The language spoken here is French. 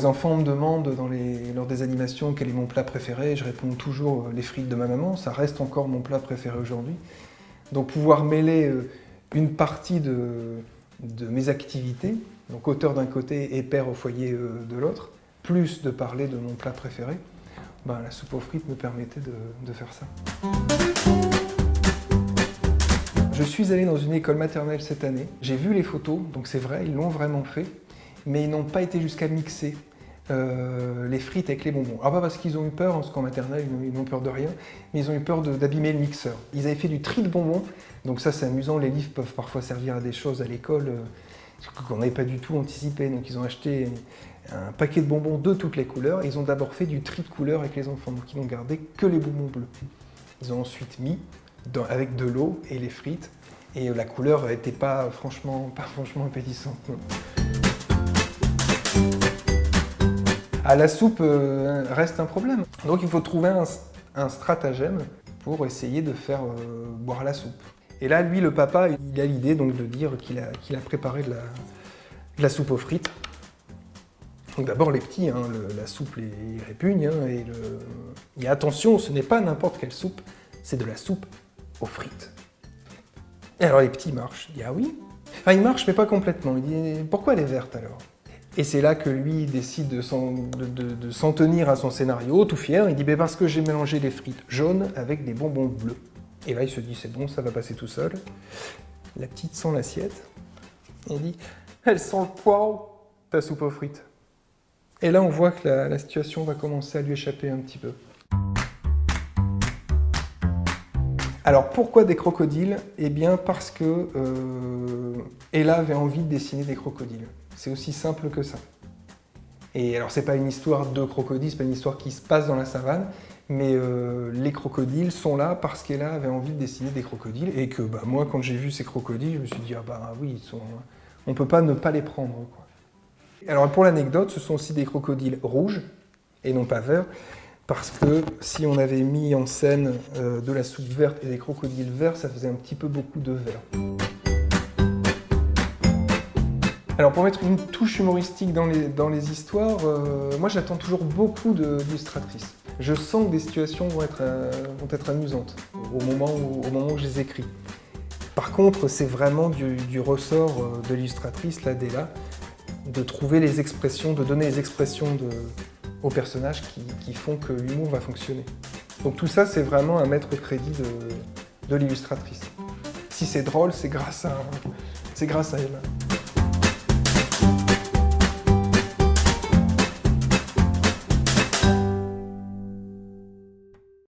les enfants me demandent dans les, lors des animations quel est mon plat préféré, je réponds toujours euh, les frites de ma maman, ça reste encore mon plat préféré aujourd'hui. Donc pouvoir mêler euh, une partie de, mes activités, donc auteur d'un côté et père au foyer euh, de l'autre, plus de parler de mon plat préféré, ben, la soupe aux frites me permettait de, de faire ça. Je suis allé dans une école maternelle cette année, j'ai vu les photos, donc c'est vrai, ils l'ont vraiment fait, mais ils n'ont pas été jusqu'à mixer euh, les frites avec les bonbons. Alors pas parce qu'ils ont eu peur, parce qu'en maternelle ils n'ont peur de rien, mais ils ont eu peur d'abîmer le mixeur. Ils avaient fait du tri de bonbons, donc ça c'est amusant, les livres peuvent parfois servir à des choses à l'école euh, qu'on n'avait pas du tout anticipé. Donc ils ont acheté un paquet de bonbons de toutes les couleurs, ils ont d'abord fait du tri de couleurs avec les enfants, donc ils n'ont gardé que les bonbons bleus. Ils ont ensuite mis avec de l'eau et les frites, et la couleur n'était pas franchement, pas franchement appétissante. Ah, la soupe euh, reste un problème. Donc il faut trouver un, stratagème pour essayer de faire euh, boire la soupe. Et là, lui, le papa, il a l'idée donc de dire qu'il a, préparé de la, soupe aux frites. Donc d'abord les petits, hein, la soupe les répugne, hein, et, le... attention, ce n'est pas n'importe quelle soupe, c'est de la soupe aux frites. Et alors les petits marchent, il dit ah oui? Enfin il marche mais pas complètement, il dit pourquoi elle est verte alors? Et c'est là que lui décide de s'en tenir à son scénario, tout fier. Il dit ben parce que j'ai mélangé les frites jaunes avec des bonbons bleus. Et là, il se dit c'est bon, ça va passer tout seul. La petite sent l'assiette. Il dit elle sent le poireau, ta soupe aux frites. Et là, on voit que la, situation va commencer à lui échapper un petit peu. Alors pourquoi des crocodiles? Eh bien parce que euh, Ella avait envie de dessiner des crocodiles. C'est aussi simple que ça. Et alors c'est pas une histoire de crocodiles, c'est pas une histoire qui se passe dans la savane, mais euh, les crocodiles sont là parce qu'elle avait envie de dessiner des crocodiles et que bah, moi quand j'ai vu ces crocodiles, je me suis dit ah bah oui, ils sont... on peut pas ne pas les prendre. Alors pour l'anecdote, ce sont aussi des crocodiles rouges et non pas verts, parce que si on avait mis en scène euh, de la soupe verte et des crocodiles verts, ça faisait un petit peu beaucoup de vert. Alors pour mettre une touche humoristique dans les, dans les histoires, euh, moi j'attends toujours beaucoup d'illustratrices. Je sens que des situations vont être, euh, vont être amusantes au moment, où, au moment où je les écris. Par contre, c'est vraiment du, ressort euh, de l'illustratrice, là, là, de trouver les expressions, de donner les expressions aux personnages qui, font que l'humour va fonctionner. Donc tout ça, c'est vraiment un maître crédit de, de l'illustratrice. Si c'est drôle, c'est grâce, à, grâce à elle.